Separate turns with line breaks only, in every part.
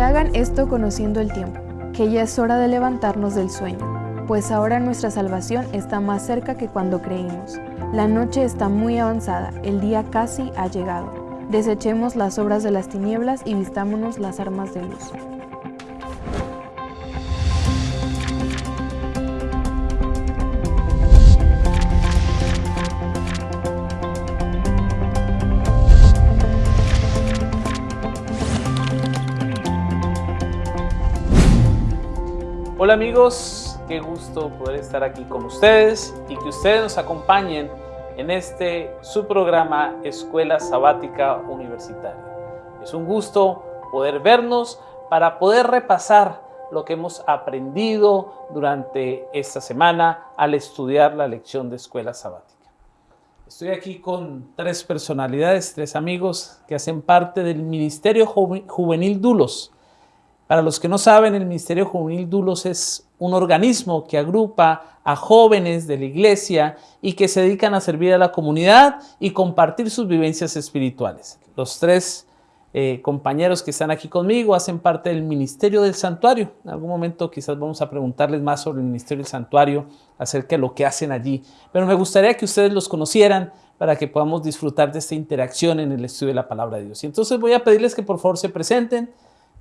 Hagan esto conociendo el tiempo, que ya es hora de levantarnos del sueño, pues ahora nuestra salvación está más cerca que cuando creímos. La noche está muy avanzada, el día casi ha llegado. Desechemos las obras de las tinieblas y vistámonos las armas de luz.
Amigos, qué gusto poder estar aquí con ustedes y que ustedes nos acompañen en este su programa Escuela Sabática Universitaria. Es un gusto poder vernos para poder repasar lo que hemos aprendido durante esta semana al estudiar la lección de Escuela Sabática. Estoy aquí con tres personalidades, tres amigos que hacen parte del Ministerio Juvenil Dulos, para los que no saben, el Ministerio Juvenil Dulos es un organismo que agrupa a jóvenes de la iglesia y que se dedican a servir a la comunidad y compartir sus vivencias espirituales. Los tres eh, compañeros que están aquí conmigo hacen parte del Ministerio del Santuario. En algún momento quizás vamos a preguntarles más sobre el Ministerio del Santuario, acerca de lo que hacen allí. Pero me gustaría que ustedes los conocieran para que podamos disfrutar de esta interacción en el estudio de la palabra de Dios. Y entonces voy a pedirles que por favor se presenten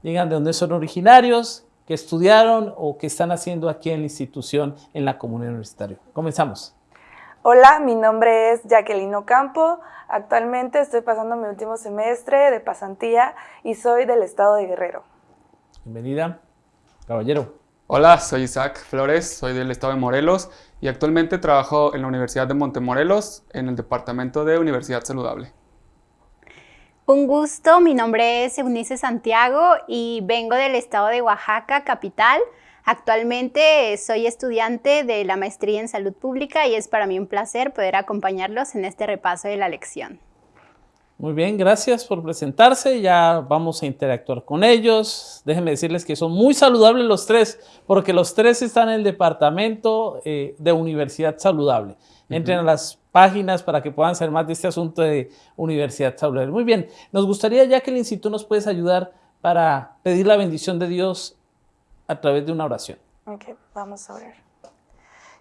digan de dónde son originarios, qué estudiaron o qué están haciendo aquí en la institución, en la comunidad universitaria. Comenzamos.
Hola, mi nombre es Jacqueline Ocampo. Actualmente estoy pasando mi último semestre de pasantía y soy del estado de Guerrero.
Bienvenida, caballero.
Hola, soy Isaac Flores, soy del estado de Morelos y actualmente trabajo en la Universidad de Montemorelos en el departamento de Universidad Saludable.
Un gusto, mi nombre es Eunice Santiago y vengo del estado de Oaxaca, capital. Actualmente soy estudiante de la maestría en salud pública y es para mí un placer poder acompañarlos en este repaso de la lección.
Muy bien, gracias por presentarse. Ya vamos a interactuar con ellos. Déjenme decirles que son muy saludables los tres, porque los tres están en el departamento eh, de Universidad Saludable. Entren a las páginas para que puedan saber más de este asunto de Universidad Saludable. Muy bien, nos gustaría ya que el Instituto nos puedes ayudar para pedir la bendición de Dios a través de una oración.
Ok, vamos a orar.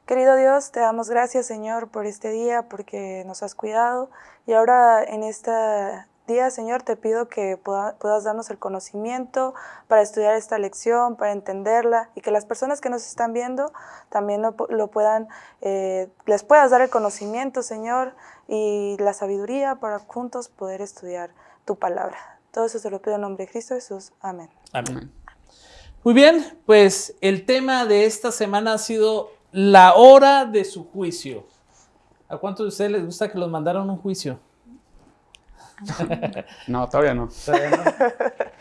Querido Dios, te damos gracias, Señor, por este día, porque nos has cuidado. Y ahora en esta día, Señor, te pido que puedas darnos el conocimiento para estudiar esta lección, para entenderla y que las personas que nos están viendo también lo, puedan, eh, les puedas dar el conocimiento, Señor, y la sabiduría para juntos poder estudiar tu palabra. Todo eso te lo pido en nombre de Cristo Jesús. Amén.
Amén. Muy bien, pues el tema de esta semana ha sido la hora de su juicio. ¿A cuántos de ustedes les gusta que los mandaran a un juicio?
No, todavía no.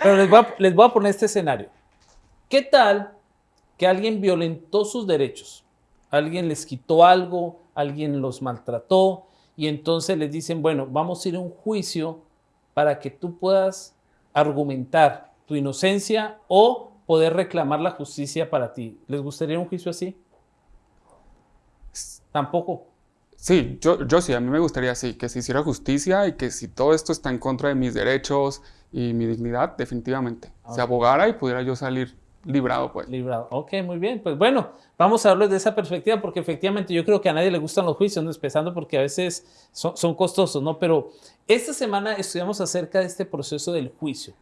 Pero les voy, a, poner este escenario. ¿Qué tal que alguien violentó sus derechos? Alguien les quitó algo, alguien los maltrató y entonces les dicen, bueno, vamos a ir a un juicio para que tú puedas argumentar tu inocencia o poder reclamar la justicia para ti. ¿Les gustaría un juicio así? Tampoco.
Sí, yo, yo sí, a mí me gustaría sí, que se hiciera justicia y que si todo esto está en contra de mis derechos y mi dignidad, definitivamente, se abogara y pudiera yo salir librado, pues.
Librado, ok, muy bien. Pues bueno, vamos a hablar de esa perspectiva porque efectivamente yo creo que a nadie le gustan los juicios, ¿no? empezando porque a veces son, son costosos, ¿no? Pero esta semana estudiamos acerca de este proceso del juicio.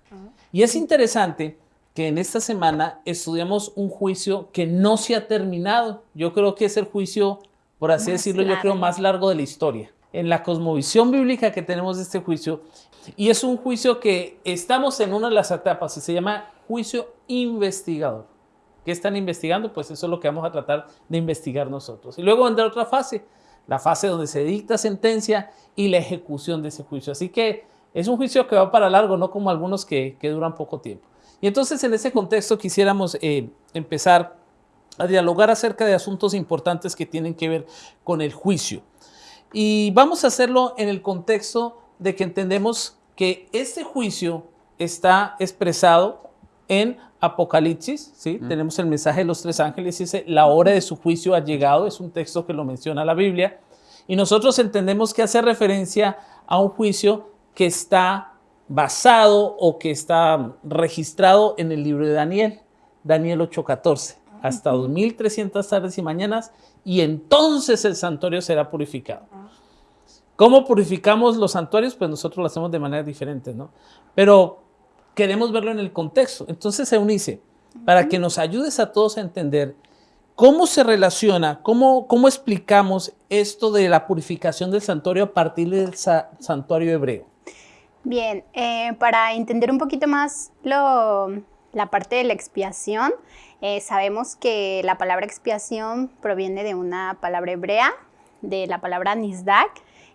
Y es interesante que en esta semana estudiamos un juicio que no se ha terminado. Yo creo que es el juicio por así decirlo, yo creo, más largo de la historia. En la cosmovisión bíblica que tenemos de este juicio, y es un juicio que estamos en una de las etapas y se llama juicio investigador. ¿Qué están investigando? Pues eso es lo que vamos a tratar de investigar nosotros. Y luego vendrá otra fase, la fase donde se dicta sentencia y la ejecución de ese juicio. Así que es un juicio que va para largo, no como algunos que, duran poco tiempo. Y entonces en ese contexto quisiéramos eh, empezar a dialogar acerca de asuntos importantes que tienen que ver con el juicio. Y vamos a hacerlo en el contexto de que entendemos que este juicio está expresado en Apocalipsis, ¿sí? Tenemos el mensaje de los tres ángeles, dice, la hora de su juicio ha llegado, es un texto que lo menciona la Biblia, y nosotros entendemos que hace referencia a un juicio que está basado o que está registrado en el libro de Daniel, Daniel 8:14, hasta 2300 tardes y mañanas, y entonces el santuario será purificado. ¿Cómo purificamos los santuarios? Pues nosotros lo hacemos de manera diferente, ¿no? Pero queremos verlo en el contexto. Entonces, Eunice, para que nos ayudes a todos a entender cómo se relaciona, cómo, cómo explicamos esto de la purificación del santuario a partir del santuario hebreo.
Bien, eh, para entender un poquito más la parte de la expiación, eh, sabemos que la palabra expiación proviene de una palabra hebrea, de la palabra nisdak,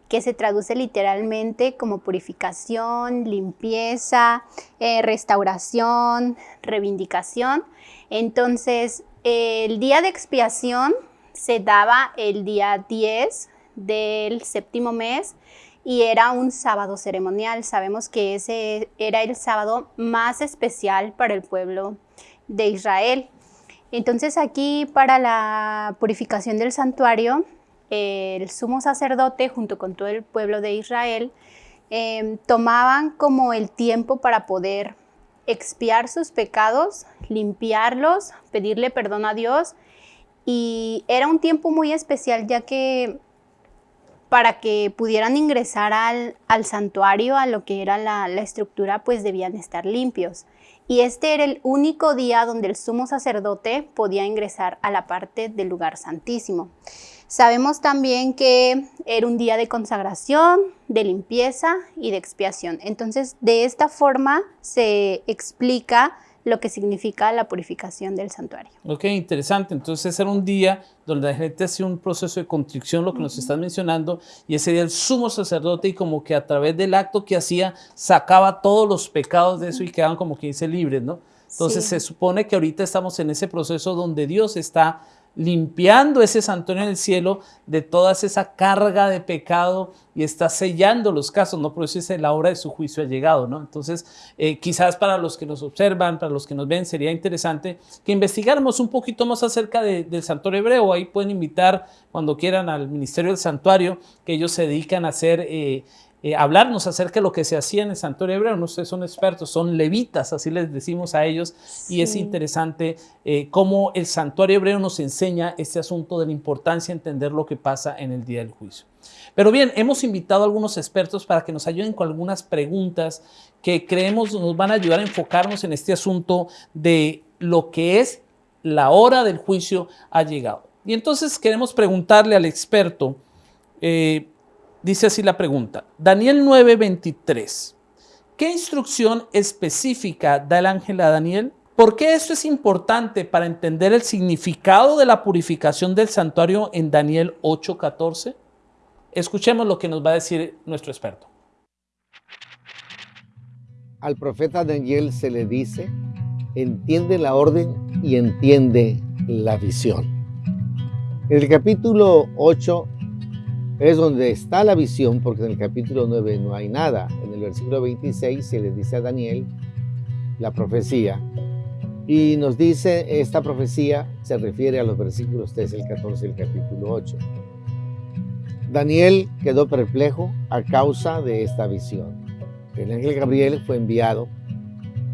que se traduce literalmente como purificación, limpieza, eh, restauración, reivindicación. Entonces, el día de expiación se daba el día 10 del séptimo mes y era un sábado ceremonial. Sabemos que ese era el sábado más especial para el pueblo de Israel. Entonces aquí para la purificación del santuario el sumo sacerdote junto con todo el pueblo de Israel em, tomaban como el tiempo para poder expiar sus pecados, limpiarlos, pedirle perdón a Dios y era un tiempo muy especial ya que para que pudieran ingresar al, santuario, a lo que era la, estructura, pues debían estar limpios. Y este era el único día donde el sumo sacerdote podía ingresar a la parte del lugar santísimo. Sabemos también que era un día de consagración, de limpieza y de expiación. Entonces, de esta forma se explica lo que significa la purificación del santuario.
Ok, interesante. Entonces era un día donde la gente hacía un proceso de contrición, lo que nos estás mencionando, y ese día el sumo sacerdote y como que a través del acto que hacía sacaba todos los pecados de eso y quedaban como que dice libres, ¿no? Entonces se supone que ahorita estamos en ese proceso donde Dios está limpiando ese santuario en el cielo de toda esa carga de pecado y está sellando los casos, ¿no? Dice la hora de su juicio ha llegado, ¿no? Entonces, eh, quizás para los que nos observan, para los que nos ven, sería interesante que investigáramos un poquito más acerca del santuario hebreo. Ahí pueden invitar cuando quieran al Ministerio del Santuario, que ellos se dedican a hacer eh, eh, hablarnos acerca de lo que se hacía en el santuario hebreo. No sé, son expertos, son levitas, así les decimos a ellos, y es interesante eh, cómo el santuario hebreo nos enseña este asunto de la importancia de entender lo que pasa en el día del juicio. Pero bien, hemos invitado a algunos expertos para que nos ayuden con algunas preguntas que creemos nos van a ayudar a enfocarnos en este asunto de lo que es la hora del juicio ha llegado. Y entonces queremos preguntarle al experto, eh, Dice así la pregunta. Daniel 9:23. ¿Qué instrucción específica da el ángel a Daniel? ¿Por qué esto es importante para entender el significado de la purificación del santuario en Daniel 8:14? Escuchemos lo que nos va a decir nuestro experto.
Al profeta Daniel se le dice, entiende la orden y entiende la visión. En el capítulo 8 es donde está la visión, porque en el capítulo 9 no hay nada. En el versículo 26 se le dice a Daniel la profecía. Y nos dice, esta profecía se refiere a los versículos 13 y 14 del capítulo 8. Daniel quedó perplejo a causa de esta visión. El ángel Gabriel fue enviado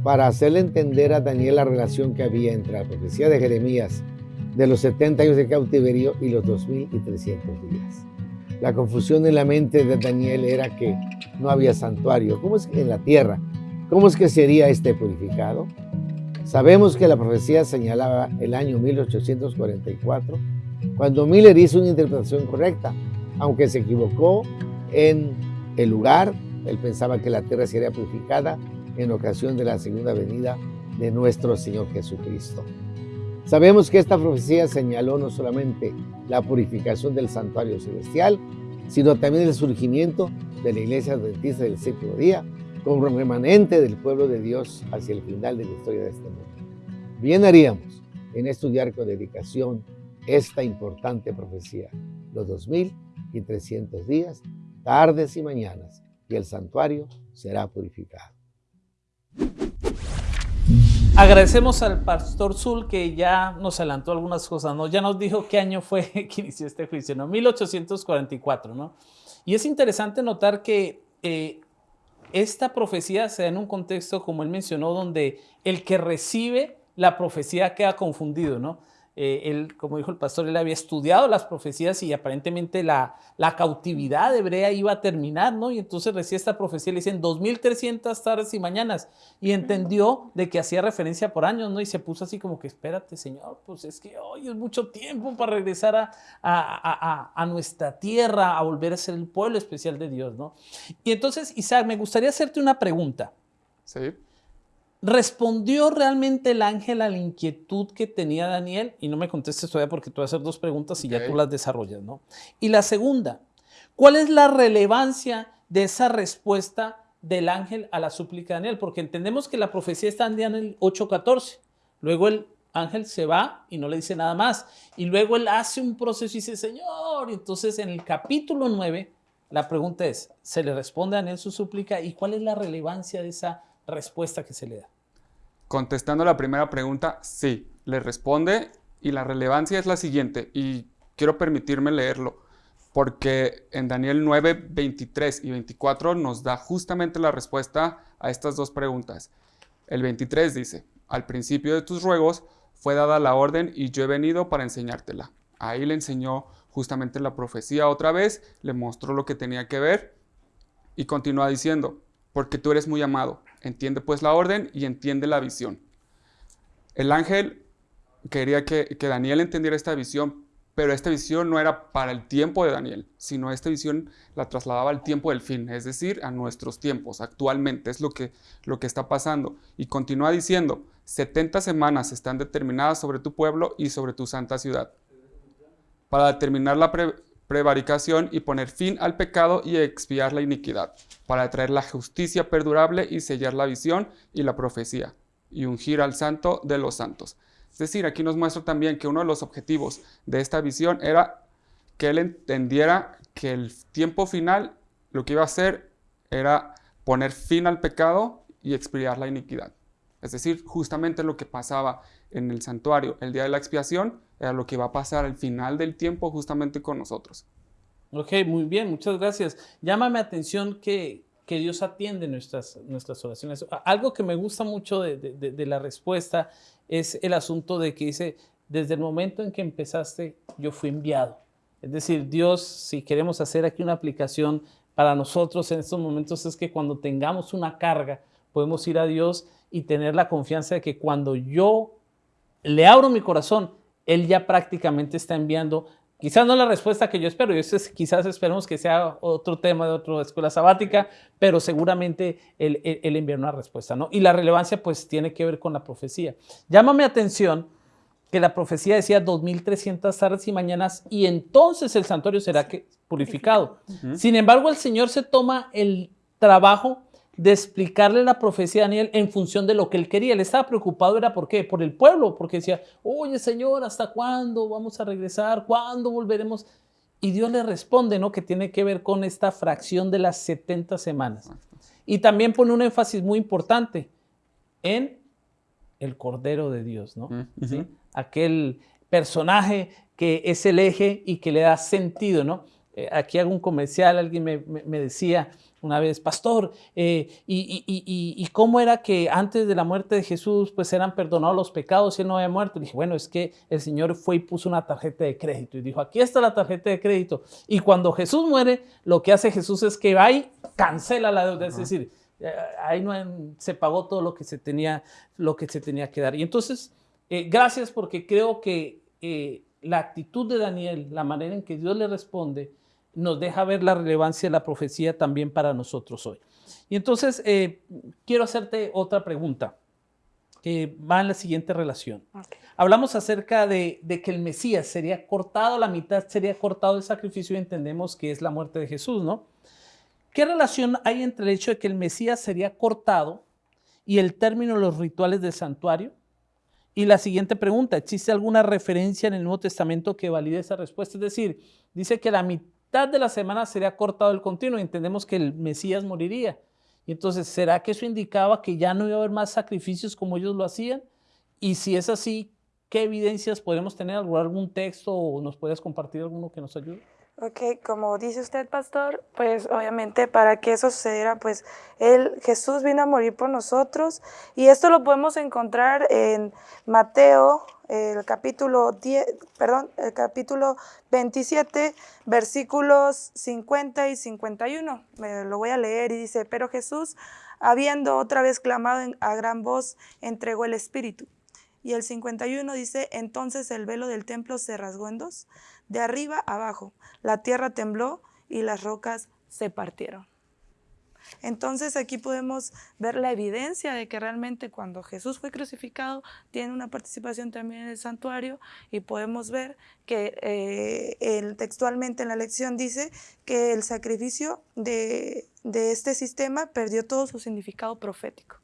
para hacerle entender a Daniel la relación que había entre la profecía de Jeremías de los 70 años de cautiverio y los 2300 días. La confusión en la mente de Daniel era que no había santuario. ¿Cómo es que en la tierra? ¿Cómo es que sería este purificado? Sabemos que la profecía señalaba el año 1844, cuando Miller hizo una interpretación correcta, aunque se equivocó en el lugar. Él pensaba que la tierra sería purificada en ocasión de la segunda venida de nuestro Señor Jesucristo. Sabemos que esta profecía señaló no solamente la purificación del santuario celestial, sino también el surgimiento de la iglesia adventista del séptimo día como remanente del pueblo de Dios hacia el final de la historia de este mundo. Bien haríamos en estudiar con dedicación esta importante profecía, los 2300 días, tardes y mañanas, y el santuario será purificado.
Agradecemos al pastor Zul que ya nos adelantó algunas cosas, ¿no? Ya nos dijo qué año fue que inició este juicio, ¿no? 1844, ¿no? Y es interesante notar que eh, esta profecía se da en un contexto, como él mencionó, donde el que recibe la profecía queda confundido, ¿no? Eh, él, como dijo el pastor, él había estudiado las profecías y aparentemente la, la cautividad hebrea iba a terminar, ¿no? Y entonces recibe esta profecía, le dicen 2300 tardes y mañanas, y entendió de que hacía referencia por años, ¿no? Y se puso así como que, espérate, Señor, pues es que hoy es mucho tiempo para regresar a, a, a, nuestra tierra, a volver a ser el pueblo especial de Dios, ¿no? Y entonces, Isaac, me gustaría hacerte una pregunta.
Sí.
¿Respondió realmente el ángel a la inquietud que tenía Daniel? Y no me contestes todavía porque tú vas a hacer dos preguntas y ya tú las desarrollas, ¿no? Y la segunda, ¿cuál es la relevancia de esa respuesta del ángel a la súplica de Daniel? Porque entendemos que la profecía está en Daniel 8.14. Luego el ángel se va y no le dice nada más. Y luego él hace un proceso y dice, Señor. Y entonces en el capítulo 9, la pregunta es, ¿se le responde a Daniel su súplica? ¿Y cuál es la relevancia de esa respuesta que se le da?
Contestando la primera pregunta, sí, le responde y la relevancia es la siguiente y quiero permitirme leerlo porque en Daniel 9, 23 y 24 nos da justamente la respuesta a estas dos preguntas. El 23 dice, al principio de tus ruegos fue dada la orden y yo he venido para enseñártela. Ahí le enseñó justamente la profecía otra vez, le mostró lo que tenía que ver y continúa diciendo, porque tú eres muy amado. Entiende pues la orden y entiende la visión. El ángel quería que, Daniel entendiera esta visión, pero esta visión no era para el tiempo de Daniel, sino esta visión la trasladaba al tiempo del fin, es decir, a nuestros tiempos, actualmente, es lo que, lo que está pasando. Y continúa diciendo, 70 semanas están determinadas sobre tu pueblo y sobre tu santa ciudad, para determinar la prevaricación y poner fin al pecado y expiar la iniquidad, para traer la justicia perdurable y sellar la visión y la profecía, y ungir al santo de los santos. Es decir, aquí nos muestra también que uno de los objetivos de esta visión era que él entendiera que el tiempo final lo que iba a hacer era poner fin al pecado y expiar la iniquidad. Es decir, justamente lo que pasaba en el santuario el día de la expiación era lo que va a pasar al final del tiempo justamente con nosotros.
Ok, muy bien, muchas gracias. Llámame atención que, que Dios atiende nuestras, nuestras oraciones. Algo que me gusta mucho de, de, de, la respuesta es el asunto de que dice, desde el momento en que empezaste, yo fui enviado. Es decir, Dios, si queremos hacer aquí una aplicación para nosotros en estos momentos, es que cuando tengamos una carga, podemos ir a Dios y tener la confianza de que cuando yo le abro mi corazón, Él ya prácticamente está enviando, quizás no la respuesta que yo espero, y eso es, quizás esperemos que sea otro tema de otra escuela sabática, pero seguramente Él, él, envía una respuesta, ¿no? Y la relevancia pues tiene que ver con la profecía. Llámame atención que la profecía decía 2300 tardes y mañanas y entonces el santuario será purificado. Sin embargo, el Señor se toma el trabajo de explicarle la profecía a Daniel en función de lo que él quería. Él estaba preocupado, ¿era por qué? Por el pueblo, porque decía, oye Señor, ¿hasta cuándo vamos a regresar? ¿Cuándo volveremos? Y Dios le responde, ¿no? Que tiene que ver con esta fracción de las 70 semanas. Y también pone un énfasis muy importante en el Cordero de Dios, ¿no? ¿Sí? Aquel personaje que es el eje y que le da sentido, ¿no? Eh, aquí hago un comercial, alguien me, me decía, una vez, pastor, eh, y, cómo era que antes de la muerte de Jesús pues eran perdonados los pecados y él no había muerto? dije, bueno, es que el Señor fue y puso una tarjeta de crédito y dijo, aquí está la tarjeta de crédito. Y cuando Jesús muere, lo que hace Jesús es que va y cancela la deuda, es decir, eh, ahí no se pagó todo lo que se tenía, lo que, se tenía que dar. Y entonces, eh, gracias porque creo que la actitud de Daniel, la manera en que Dios le responde, nos deja ver la relevancia de la profecía también para nosotros hoy. Y entonces eh, quiero hacerte otra pregunta que va en la siguiente relación. Hablamos acerca de, que el Mesías sería cortado, la mitad sería cortado el sacrificio y entendemos que es la muerte de Jesús, ¿no? ¿Qué relación hay entre el hecho de que el Mesías sería cortado y el término de los rituales del santuario? Y la siguiente pregunta, ¿existe alguna referencia en el Nuevo Testamento que valide esa respuesta? Es decir, dice que la mitad de la semana sería cortado el continuo y entendemos que el Mesías moriría. Y entonces, ¿será que eso indicaba que ya no iba a haber más sacrificios como ellos lo hacían? Y si es así, ¿qué evidencias podemos tener? ¿Algún texto o nos puedes compartir alguno que nos ayude?
Ok, como dice usted, pastor, pues obviamente para que eso sucediera, pues él, Jesús vino a morir por nosotros y esto lo podemos encontrar en Mateo, el capítulo 10, perdón, el capítulo 27, versículos 50 y 51. Me lo voy a leer y dice, pero Jesús, habiendo otra vez clamado a gran voz, entregó el Espíritu. Y el 51 dice, entonces el velo del templo se rasgó en dos, de arriba abajo. La tierra tembló y las rocas se partieron. Entonces aquí podemos ver la evidencia de que realmente cuando Jesús fue crucificado tiene una participación también en el santuario y podemos ver que eh, textualmente en la lección dice que el sacrificio de, de este sistema perdió todo su significado profético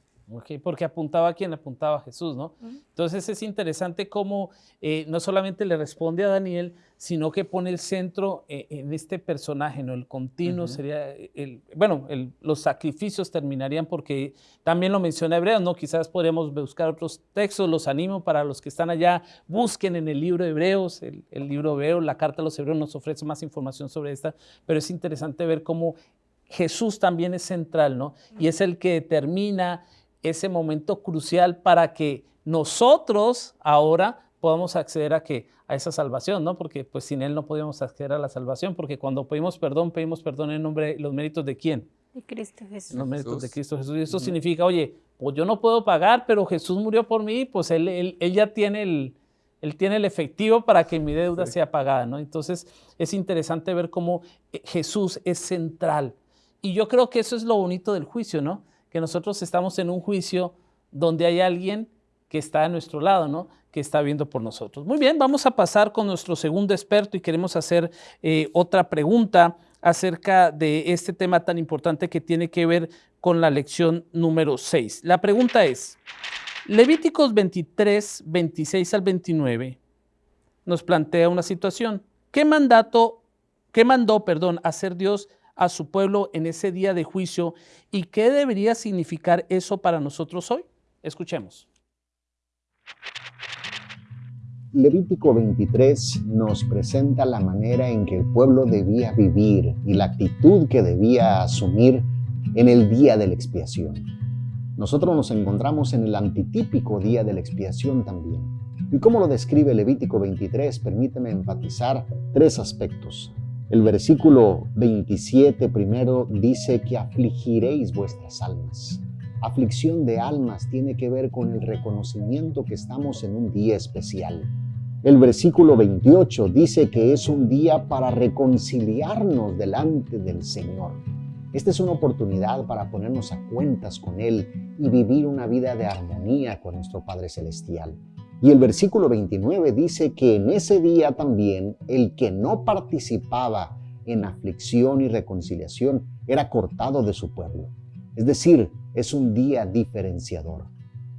porque apuntaba a quien apuntaba a Jesús, ¿no? Entonces es interesante cómo eh, no solamente le responde a Daniel, sino que pone el centro eh, en este personaje, ¿no? El continuo sería, el, bueno, los sacrificios terminarían porque también lo menciona Hebreos, ¿no? Quizás podríamos buscar otros textos, los animo para los que están allá, busquen en el libro de Hebreos, el, el libro Hebreo, la carta a los Hebreos nos ofrece más información sobre esta, pero es interesante ver cómo Jesús también es central, ¿no? Y es el que determina ese momento crucial para que nosotros ahora podamos acceder a, que, a esa salvación, ¿no? Porque pues sin Él no podíamos acceder a la salvación, porque cuando pedimos perdón, pedimos perdón en nombre, los méritos de quién?
De Cristo Jesús.
Los méritos de Cristo Jesús. Y eso significa, oye, pues yo no puedo pagar, pero Jesús murió por mí, pues Él, él, ya tiene el, él tiene el efectivo para que mi deuda sea pagada, ¿no? Entonces es interesante ver cómo eh, Jesús es central. Y yo creo que eso es lo bonito del juicio, ¿no? Que nosotros estamos en un juicio donde hay alguien que está a nuestro lado, ¿no? que está viendo por nosotros. Muy bien, vamos a pasar con nuestro segundo experto y queremos hacer eh, otra pregunta acerca de este tema tan importante que tiene que ver con la lección número 6. La pregunta es, Levíticos 23, 26 al 29 nos plantea una situación. ¿Qué mandato, qué mandó, perdón, hacer Dios a su pueblo en ese día de juicio y qué debería significar eso para nosotros hoy. Escuchemos.
Levítico 23 nos presenta la manera en que el pueblo debía vivir y la actitud que debía asumir en el día de la expiación. Nosotros nos encontramos en el antitípico día de la expiación también. ¿Y cómo lo describe Levítico 23? Permíteme enfatizar tres aspectos. El versículo 27 primero dice que afligiréis vuestras almas. Aflicción de almas tiene que ver con el reconocimiento que estamos en un día especial. El versículo 28 dice que es un día para reconciliarnos delante del Señor. Esta es una oportunidad para ponernos a cuentas con Él y vivir una vida de armonía con nuestro Padre Celestial. Y el versículo 29 dice que en ese día también el que no participaba en aflicción y reconciliación era cortado de su pueblo. Es decir, es un día diferenciador.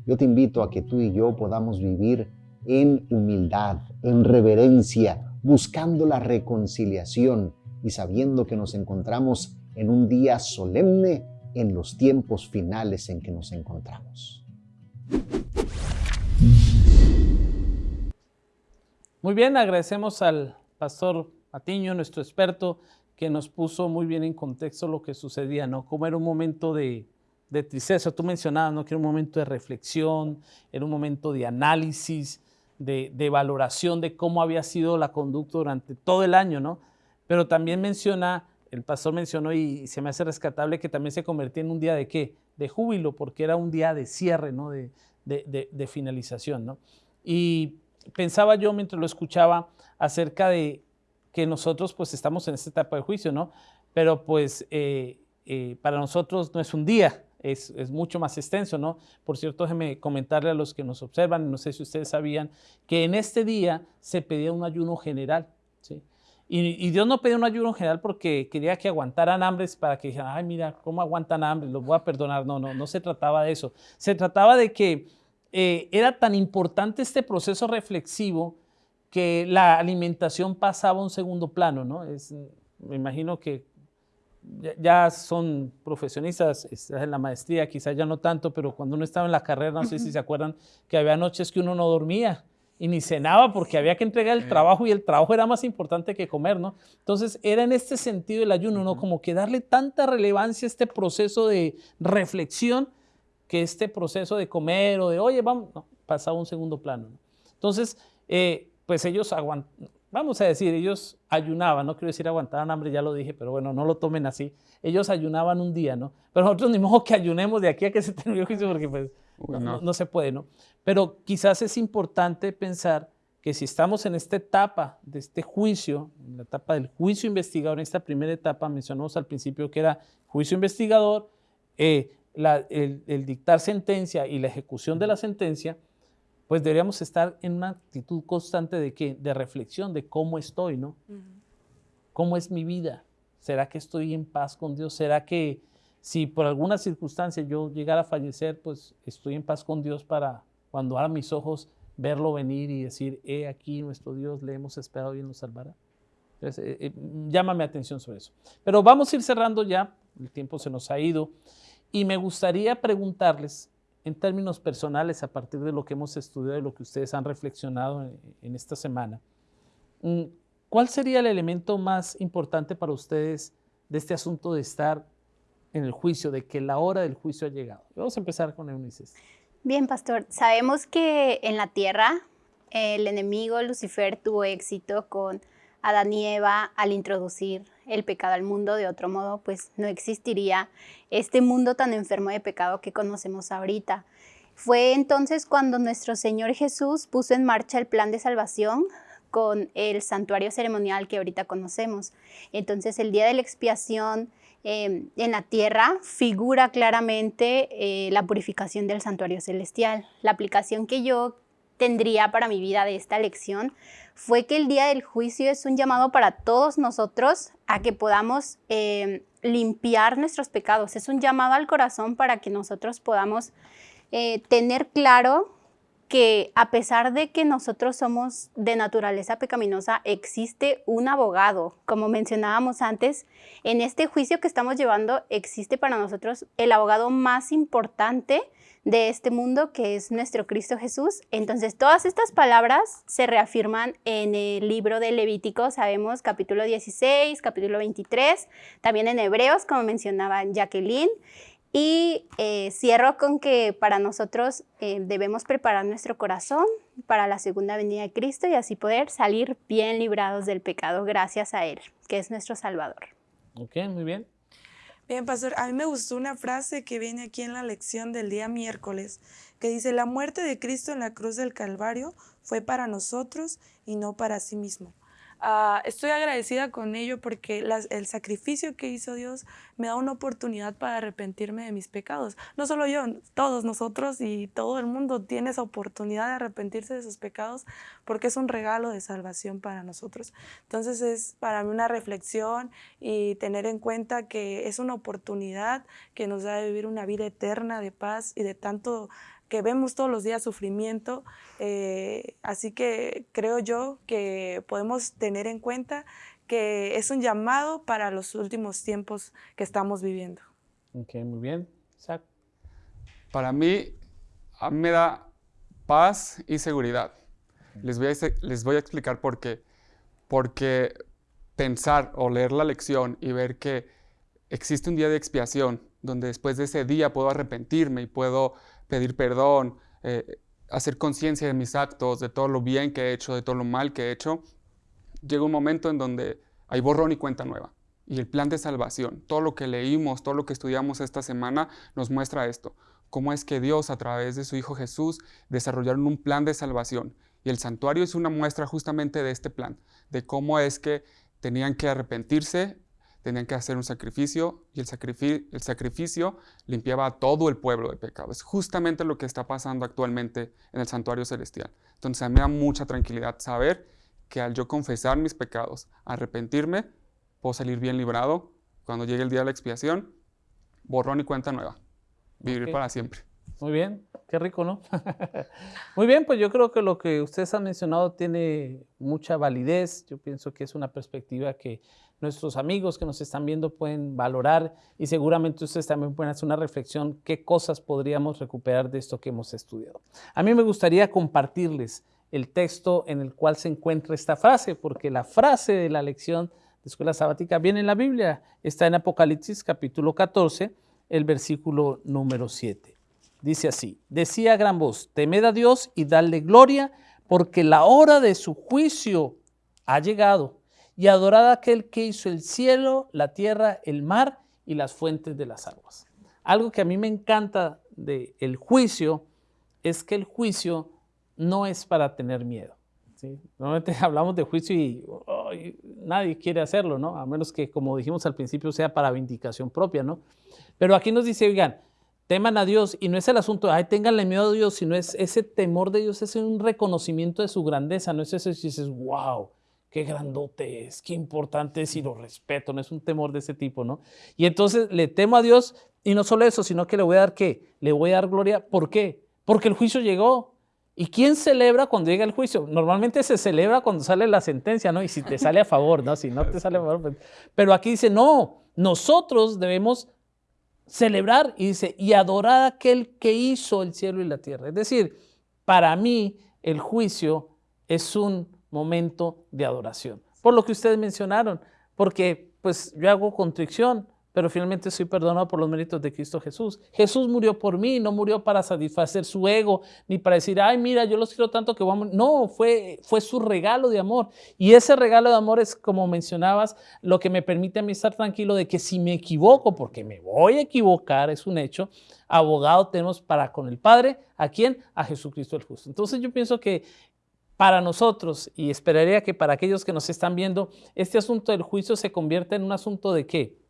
Yo te invito a que tú y yo podamos vivir en humildad, en reverencia, buscando la reconciliación y sabiendo que nos encontramos en un día solemne en los tiempos finales en que nos encontramos.
Muy bien, agradecemos al pastor Patiño, nuestro experto, que nos puso muy bien en contexto lo que sucedía, ¿no? Como era un momento de, tristeza, tú mencionabas, ¿no? Que era un momento de reflexión, era un momento de análisis, de, de, valoración de cómo había sido la conducta durante todo el año, ¿no? Pero también menciona, el pastor mencionó y se me hace rescatable que también se convertía en un día de qué? De júbilo, porque era un día de cierre, ¿no? De, de, de finalización, ¿no? Y pensaba yo mientras lo escuchaba acerca de que nosotros pues estamos en esta etapa de juicio, ¿no? Pero pues eh, eh, para nosotros no es un día, es, mucho más extenso, ¿no? Por cierto, déjeme comentarle a los que nos observan, no sé si ustedes sabían, que en este día se pedía un ayuno general, ¿sí? Y, Dios no pedía un ayuno general porque quería que aguantaran hambres para que dijeran, ay, mira, ¿cómo aguantan hambre? Los voy a perdonar. No, no, no se trataba de eso. Se trataba de que eh, era tan importante este proceso reflexivo que la alimentación pasaba a un segundo plano, ¿no? Es, me imagino que ya, son profesionistas en la maestría, quizás ya no tanto, pero cuando uno estaba en la carrera, no sé si se acuerdan, que había noches que uno no dormía y ni cenaba porque había que entregar el trabajo y el trabajo era más importante que comer, ¿no? Entonces era en este sentido el ayuno, ¿no? Como que darle tanta relevancia a este proceso de reflexión que este proceso de comer o de, oye, vamos, no, pasaba un segundo plano. ¿no? Entonces, eh, pues ellos aguantaban, vamos a decir, ellos ayunaban, no quiero decir aguantaban hambre, ya lo dije, pero bueno, no lo tomen así. Ellos ayunaban un día, ¿no? Pero nosotros ni modo que ayunemos de aquí a que se termine el juicio porque pues no, no. no se puede, ¿no? Pero quizás es importante pensar que si estamos en esta etapa de este juicio, en la etapa del juicio investigador, en esta primera etapa mencionamos al principio que era juicio investigador, eh, la, el, el, dictar sentencia y la ejecución de la sentencia, pues deberíamos estar en una actitud constante de qué? De reflexión de cómo estoy, ¿no? Uh -huh. ¿Cómo es mi vida? ¿Será que estoy en paz con Dios? ¿Será que si por alguna circunstancia yo llegara a fallecer, pues estoy en paz con Dios para cuando abra mis ojos verlo venir y decir, he aquí nuestro Dios, le hemos esperado y nos salvará? Entonces, eh, eh, llámame atención sobre eso. Pero vamos a ir cerrando ya, el tiempo se nos ha ido, y me gustaría preguntarles, en términos personales, a partir de lo que hemos estudiado y lo que ustedes han reflexionado en, esta semana, mm, ¿cuál sería el elemento más importante para ustedes de este asunto de estar en el juicio, de que la hora del juicio ha llegado? Vamos a empezar con Eunice.
Bien, pastor, sabemos que en la tierra el enemigo Lucifer tuvo éxito con Adán y Eva al introducir el pecado al mundo, de otro modo pues no existiría este mundo tan enfermo de pecado que conocemos ahorita. Fue entonces cuando nuestro Señor Jesús puso en marcha el plan de salvación con el santuario ceremonial que ahorita conocemos. Entonces el día de la expiación eh, en la tierra figura claramente eh, la purificación del santuario celestial. La aplicación que yo tendría para mi vida de esta lección fue que el día del juicio es un llamado para todos nosotros a que podamos eh, limpiar nuestros pecados. Es un llamado al corazón para que nosotros podamos eh, tener claro que a pesar de que nosotros somos de naturaleza pecaminosa, existe un abogado. Como mencionábamos antes, en este juicio que estamos llevando existe para nosotros el abogado más importante de este mundo, que es nuestro Cristo Jesús. Entonces, todas estas palabras se reafirman en el libro de Levítico, sabemos, capítulo 16, capítulo 23, también en Hebreos, como mencionaba Jacqueline. Y eh, cierro con que para nosotros eh, debemos preparar nuestro corazón para la segunda venida de Cristo y así poder salir bien librados del pecado gracias a Él, que es nuestro Salvador.
Ok, muy bien.
Bien, pastor, a mí me gustó una frase que viene aquí en la lección del día miércoles, que dice, la muerte de Cristo en la cruz del Calvario fue para nosotros y no para sí mismo. Uh, estoy agradecida con ello porque el sacrificio que hizo Dios me da una oportunidad para arrepentirme de mis pecados. No solo yo, todos nosotros y todo el mundo tiene esa oportunidad de arrepentirse de sus pecados porque es un regalo de salvación para nosotros. Entonces es para mí una reflexión y tener en cuenta que es una oportunidad que nos da de vivir una vida eterna de paz y de tanto que vemos todos los días sufrimiento, eh, así que creo yo que podemos tener en cuenta que es un llamado para los últimos tiempos que estamos viviendo.
Ok, muy bien. Isaac.
Para mí, a mí me da paz y seguridad. Les voy, a, les voy a explicar por qué. Porque pensar o leer la lección y ver que existe un día de expiación donde después de ese día puedo arrepentirme y puedo pedir perdón, eh, hacer conciencia de mis actos, de todo lo bien que he hecho, de todo lo mal que he hecho, llega un momento en donde hay borrón y cuenta nueva. Y el plan de salvación, todo lo que leímos, todo lo que estudiamos esta semana nos muestra esto. Cómo es que Dios a través de su Hijo Jesús desarrollaron un plan de salvación. Y el santuario es una muestra justamente de este plan, de cómo es que tenían que arrepentirse, tenían que hacer un sacrificio y el, sacrificio, el sacrificio limpiaba a todo el pueblo de pecado. Es justamente lo que está pasando actualmente en el santuario celestial. Entonces a mí me da mucha tranquilidad saber que al yo confesar mis pecados, arrepentirme, puedo salir bien librado. Cuando llegue el día de la expiación, borrón y cuenta nueva. Vivir okay. para siempre.
Muy bien, qué rico, ¿no? Muy bien, pues yo creo que lo que ustedes han mencionado tiene mucha validez. Yo pienso que es una perspectiva que nuestros amigos que nos están viendo pueden valorar y seguramente ustedes también pueden hacer una reflexión qué cosas podríamos recuperar de esto que hemos estudiado. A mí me gustaría compartirles el texto en el cual se encuentra esta frase, porque la frase de la lección de escuela sabática viene en la Biblia, está en Apocalipsis capítulo 14, el versículo número 7. Dice así, decía a gran voz, temed a Dios y dadle gloria, porque la hora de su juicio ha llegado, y adorad a aquel que hizo el cielo, la tierra, el mar y las fuentes de las aguas. Algo que a mí me encanta del el juicio es que el juicio no es para tener miedo. Normalmente hablamos de juicio y nadie quiere hacerlo, ¿no? A menos que, como dijimos al principio, sea para vindicación propia, ¿no? Pero aquí nos dice, oigan, teman a Dios y no es el asunto, ay, ténganle miedo a Dios, sino es ese temor de Dios, es un reconocimiento de su grandeza, no es eso si dices, wow, qué grandote es, qué importante es y lo respeto, no es un temor de ese tipo, ¿no? Y entonces le temo a Dios y no solo eso, sino que le voy a dar qué, le voy a dar gloria, ¿por qué? Porque el juicio llegó. ¿Y quién celebra cuando llega el juicio? Normalmente se celebra cuando sale la sentencia, ¿no? Y si te sale a favor, ¿no? Si no te sale a favor. Pues, pero aquí dice, no, nosotros debemos celebrar y dice, y adorar a aquel que hizo el cielo y la tierra. Es decir, para mí el juicio es un momento de adoración. Por lo que ustedes mencionaron, porque pues yo hago contrición, pero finalmente soy perdonado por los méritos de Cristo Jesús. Jesús murió por mí, no murió para satisfacer su ego, ni para decir, ay, mira, yo los quiero tanto que vamos. No, fue, fue su regalo de amor. Y ese regalo de amor es, como mencionabas, lo que me permite a mí estar tranquilo de que si me equivoco, porque me voy a equivocar, es un hecho, abogado tenemos para con el Padre, ¿a quién? A Jesucristo el justo. Entonces yo pienso que para nosotros, y esperaría que para aquellos que nos están viendo, este asunto del juicio se convierta en un asunto de qué?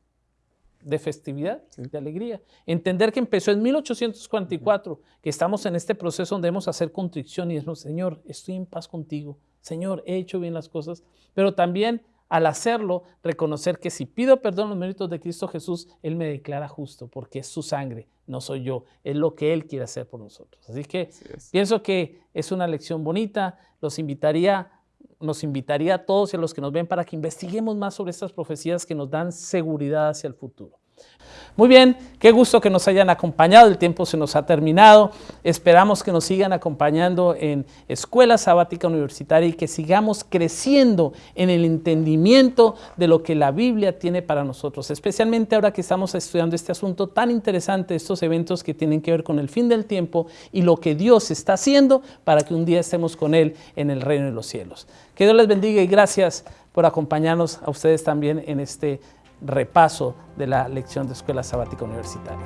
De festividad, de alegría. Entender que empezó en 1844, que estamos en este proceso donde debemos hacer contrición y decimos, Señor, estoy en paz contigo, Señor, he hecho bien las cosas, pero también al hacerlo, reconocer que si pido perdón los méritos de Cristo Jesús, Él me declara justo, porque es su sangre, no soy yo, es lo que Él quiere hacer por nosotros. Así que pienso que es una lección bonita, los invitaría nos invitaría a todos y a los que nos ven para que investiguemos más sobre estas profecías que nos dan seguridad hacia el futuro. Muy bien, qué gusto que nos hayan acompañado, el tiempo se nos ha terminado, esperamos que nos sigan acompañando en Escuela Sabática Universitaria y que sigamos creciendo en el entendimiento de lo que la Biblia tiene para nosotros, especialmente ahora que estamos estudiando este asunto tan interesante, estos eventos que tienen que ver con el fin del tiempo y lo que Dios está haciendo para que un día estemos con Él en el reino de los cielos. Que Dios les bendiga y gracias por acompañarnos a ustedes también en este repaso de la lección de Escuela Sabática Universitaria.